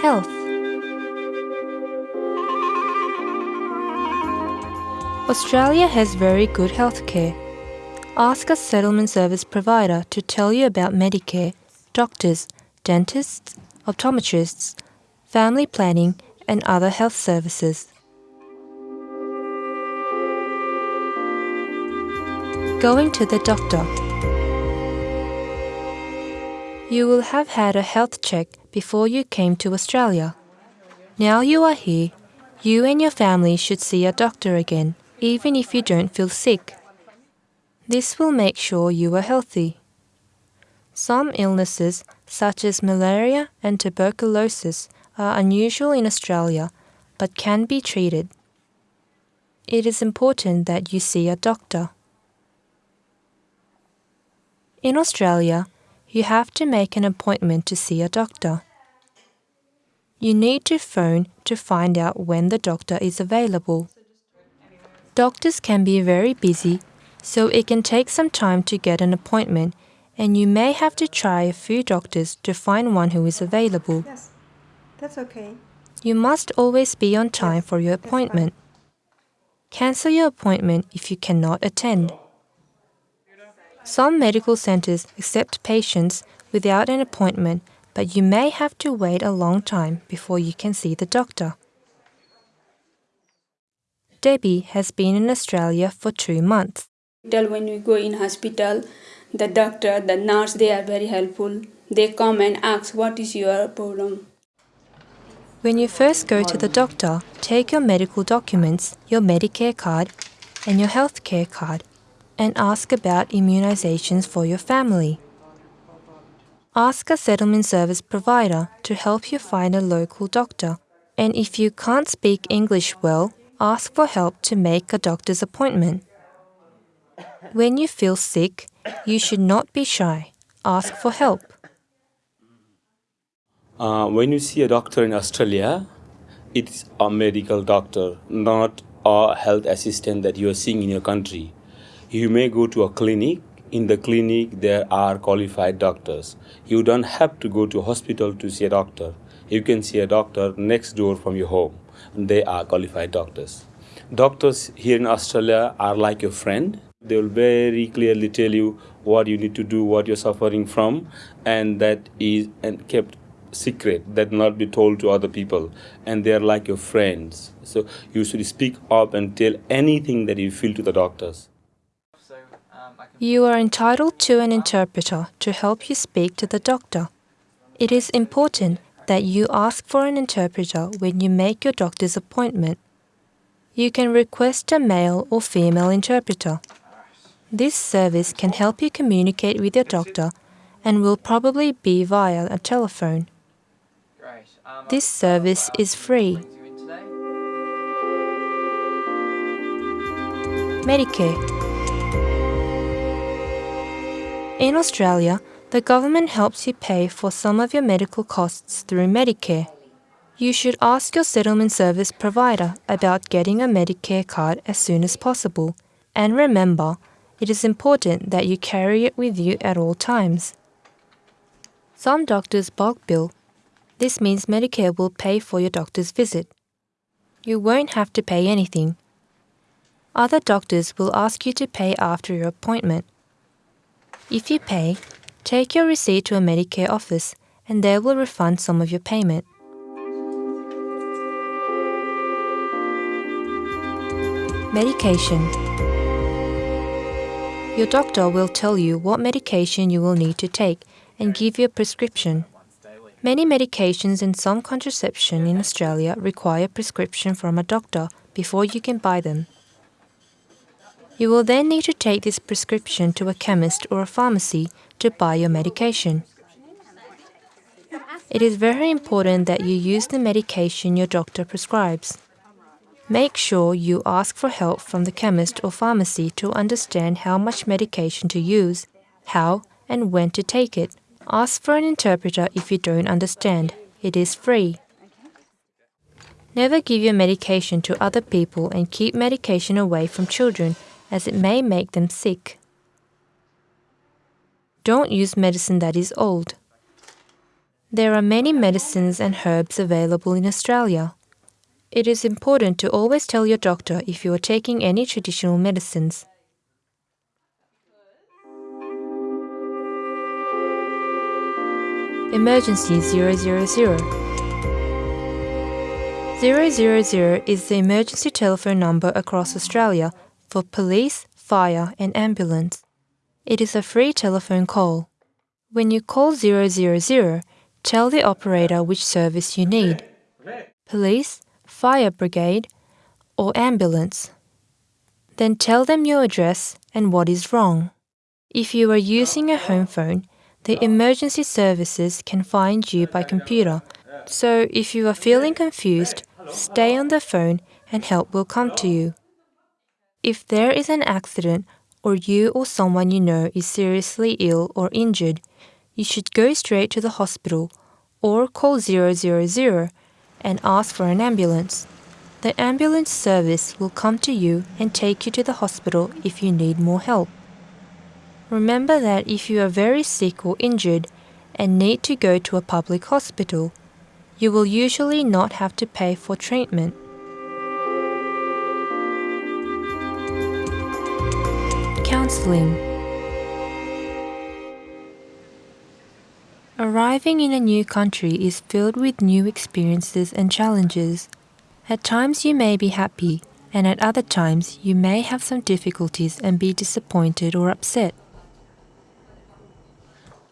Health Australia has very good healthcare. Ask a settlement service provider to tell you about Medicare, doctors, dentists, optometrists, family planning, and other health services. Going to the doctor. You will have had a health check before you came to Australia. Now you are here, you and your family should see a doctor again, even if you don't feel sick. This will make sure you are healthy. Some illnesses, such as malaria and tuberculosis, are unusual in Australia but can be treated. It is important that you see a doctor. In Australia, you have to make an appointment to see a doctor. You need to phone to find out when the doctor is available. Doctors can be very busy, so it can take some time to get an appointment, and you may have to try a few doctors to find one who is available. Yes, that's okay. You must always be on time for your appointment. Cancel your appointment if you cannot attend. Some medical centers accept patients without an appointment, but you may have to wait a long time before you can see the doctor. Debbie has been in Australia for two months. When we go in hospital, the doctor, the nurse, they are very helpful. They come and ask, what is your problem? When you first go to the doctor, take your medical documents, your Medicare card, and your healthcare card and ask about immunizations for your family. Ask a settlement service provider to help you find a local doctor, and if you can't speak English well, ask for help to make a doctor's appointment. When you feel sick, you should not be shy. Ask for help. Uh, when you see a doctor in Australia, it's a medical doctor, not a health assistant that you are seeing in your country you may go to a clinic in the clinic there are qualified doctors. You don't have to go to hospital to see a doctor. You can see a doctor next door from your home. They are qualified doctors. Doctors here in australia are like your friend. They will very clearly tell you what you need to do what you're suffering from and that is and kept secret that not be told to other people. And they're like your friends. So you should speak up and tell anything that you feel to the doctors you are entitled to an interpreter to help you speak to the doctor. It is important that you ask for an interpreter when you make your doctor's appointment. You can request a male or female interpreter. This service can help you communicate with your doctor and will probably be via a telephone. This service is free. Medicare in Australia, the government helps you pay for some of your medical costs through Medicare. You should ask your settlement service provider about getting a Medicare card as soon as possible. And remember, it is important that you carry it with you at all times. Some doctors bulk bill. This means Medicare will pay for your doctor's visit. You won't have to pay anything. Other doctors will ask you to pay after your appointment. If you pay, take your receipt to a Medicare office and they will refund some of your payment. Medication Your doctor will tell you what medication you will need to take and give you a prescription. Many medications and some contraception in Australia require prescription from a doctor before you can buy them. You will then need to take this prescription to a chemist or a pharmacy to buy your medication. It is very important that you use the medication your doctor prescribes. Make sure you ask for help from the chemist or pharmacy to understand how much medication to use, how and when to take it. Ask for an interpreter if you don't understand. It is free. Never give your medication to other people and keep medication away from children as it may make them sick. Don't use medicine that is old. There are many medicines and herbs available in Australia. It is important to always tell your doctor if you are taking any traditional medicines. Emergency 000 000 is the emergency telephone number across Australia for police, fire, and ambulance. It is a free telephone call. When you call 000, tell the operator which service you need police, fire brigade, or ambulance. Then tell them your address and what is wrong. If you are using a home phone, the emergency services can find you by computer. So if you are feeling confused, stay on the phone and help will come to you. If there is an accident or you or someone you know is seriously ill or injured, you should go straight to the hospital or call 000 and ask for an ambulance. The ambulance service will come to you and take you to the hospital if you need more help. Remember that if you are very sick or injured and need to go to a public hospital, you will usually not have to pay for treatment. Counseling Arriving in a new country is filled with new experiences and challenges. At times you may be happy, and at other times you may have some difficulties and be disappointed or upset.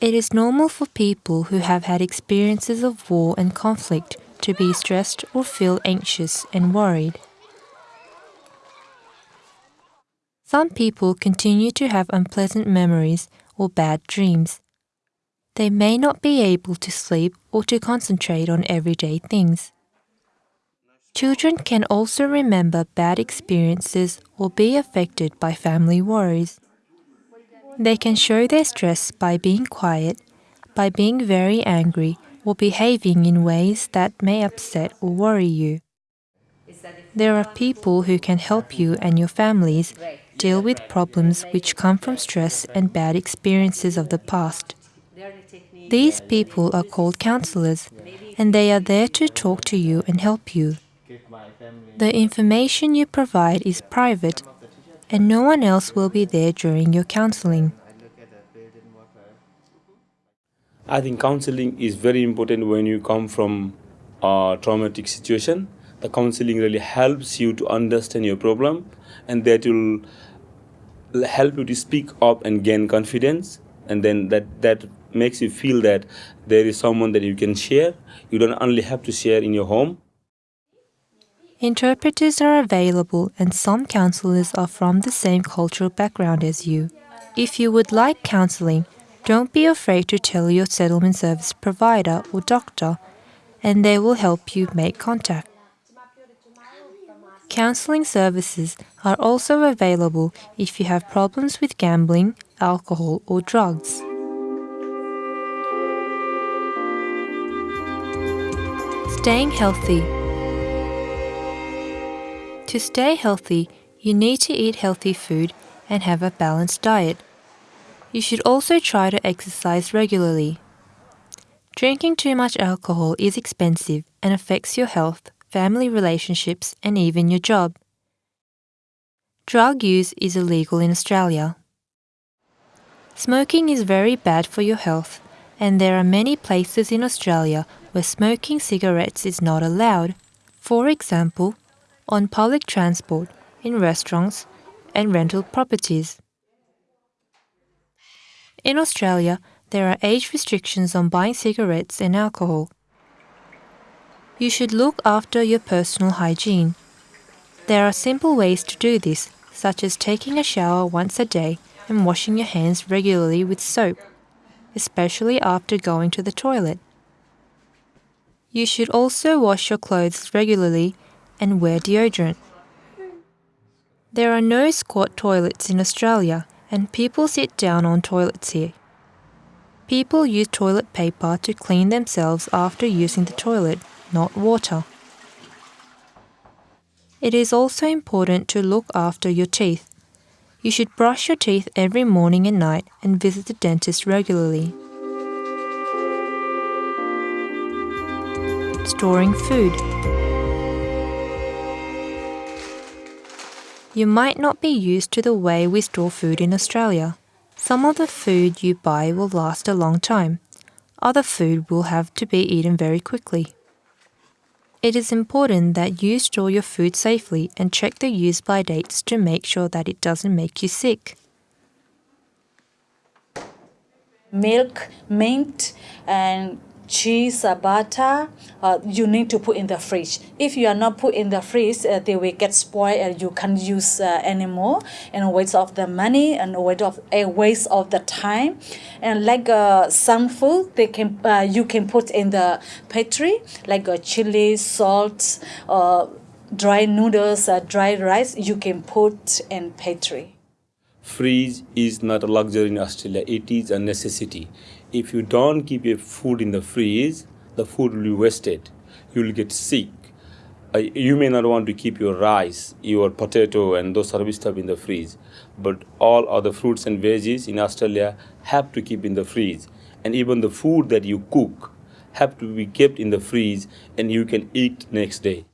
It is normal for people who have had experiences of war and conflict to be stressed or feel anxious and worried. Some people continue to have unpleasant memories or bad dreams. They may not be able to sleep or to concentrate on everyday things. Children can also remember bad experiences or be affected by family worries. They can show their stress by being quiet, by being very angry, or behaving in ways that may upset or worry you. There are people who can help you and your families deal with problems which come from stress and bad experiences of the past. These people are called counselors, and they are there to talk to you and help you. The information you provide is private, and no one else will be there during your counseling. I think counseling is very important when you come from a traumatic situation. The counseling really helps you to understand your problem and that will help you to speak up and gain confidence and then that that makes you feel that there is someone that you can share. You don't only have to share in your home. Interpreters are available, and some counselors are from the same cultural background as you. If you would like counseling, don't be afraid to tell your settlement service provider or doctor, and they will help you make contact. Counseling services are also available if you have problems with gambling, alcohol, or drugs. Staying healthy. To stay healthy, you need to eat healthy food and have a balanced diet. You should also try to exercise regularly. Drinking too much alcohol is expensive and affects your health, family relationships, and even your job. Drug use is illegal in Australia. Smoking is very bad for your health, and there are many places in Australia where smoking cigarettes is not allowed. For example, on public transport, in restaurants, and rental properties. In Australia, there are age restrictions on buying cigarettes and alcohol. You should look after your personal hygiene. There are simple ways to do this, such as taking a shower once a day and washing your hands regularly with soap, especially after going to the toilet. You should also wash your clothes regularly and wear deodorant. There are no squat toilets in Australia, and people sit down on toilets here. People use toilet paper to clean themselves after using the toilet, not water. It is also important to look after your teeth. You should brush your teeth every morning and night and visit the dentist regularly. storing food. You might not be used to the way we store food in Australia. Some of the food you buy will last a long time. Other food will have to be eaten very quickly. It is important that you store your food safely and check the use by dates to make sure that it doesn't make you sick. milk, mint, and cheese, uh, butter, uh, you need to put in the fridge. If you are not put in the fridge, uh, they will get spoiled and you can't use uh, anymore. And waste of the money and waste of a waste of the time. And like uh, some food, they can uh, you can put in the pantry, like uh, chili, salt, uh, dry noodles, uh, dry rice. You can put in pantry. Freeze is not a luxury in Australia, it is a necessity. If you don't keep your food in the freeze, the food will be wasted. You will get sick. Uh, you may not want to keep your rice, your potato, and those of stuff in the freeze, but all other fruits and veggies in Australia have to keep in the freeze. And even the food that you cook have to be kept in the freeze and you can eat next day.